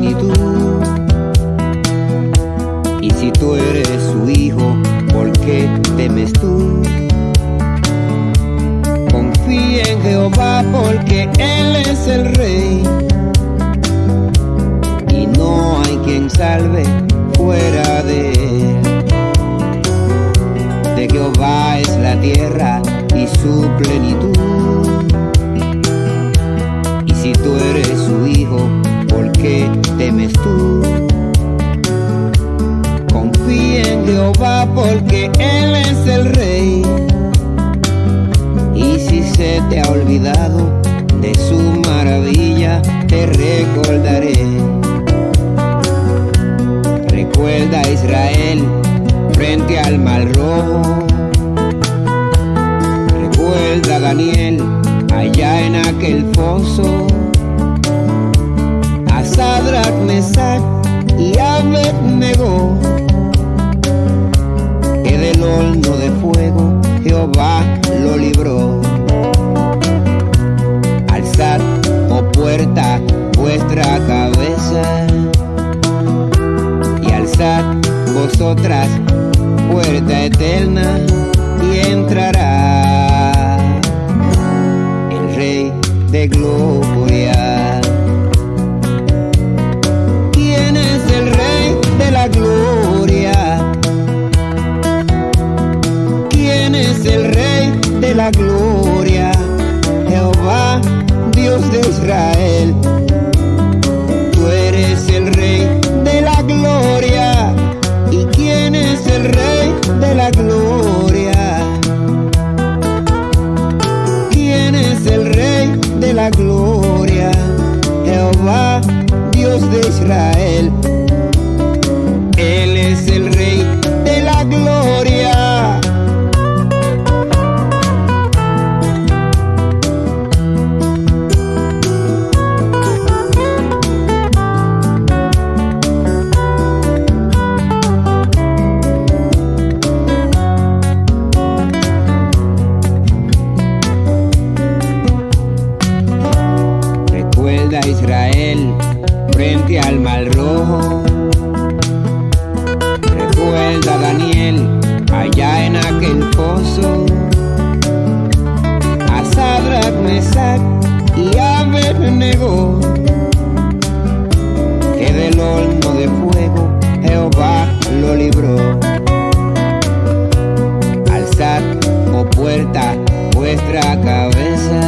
plenitud. Y si tú eres su hijo, ¿por qué temes tú? Confía en Jehová porque Él es el rey. Y no hay quien salve fuera de Él. De Jehová es la tierra y su plenitud. Y si tú eres Jehová porque Él es el rey. Y si se te ha olvidado de su maravilla, te recordaré. Recuerda a Israel frente al mar rojo. Recuerda a Daniel allá en aquel foso. A Sadrach, Mesach Jehová lo libró. Alzad, oh puerta, vuestra cabeza y alzad vosotras puerta eterna y entrará el Rey de Gloria. Gloria? Jehová, Dios de Israel. Tú eres el Rey de la Gloria. ¿Y quién es el Rey de la Gloria? ¿Quién es el Rey de la Gloria? Jehová, Dios de Israel. Mesach y Abednego que del horno de fuego Jehová lo libró. Alzad, oh puerta, vuestra cabeza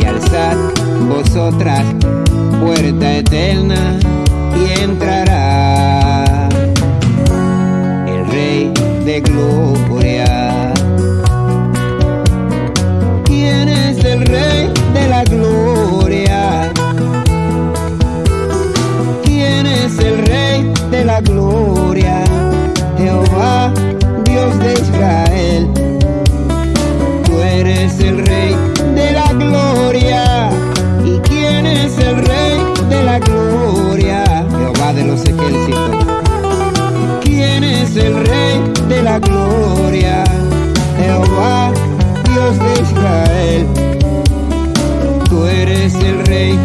y alzad vosotras puerta eterna y entrará el Rey de Gloria. la gloria, Jehová, Dios de Israel. Tú eres el rey de la gloria. ¿Y quién es el rey de la gloria? Jehová de los ejércitos. ¿Quién es el rey de la gloria? Jehová, Dios de Israel. Tú eres el rey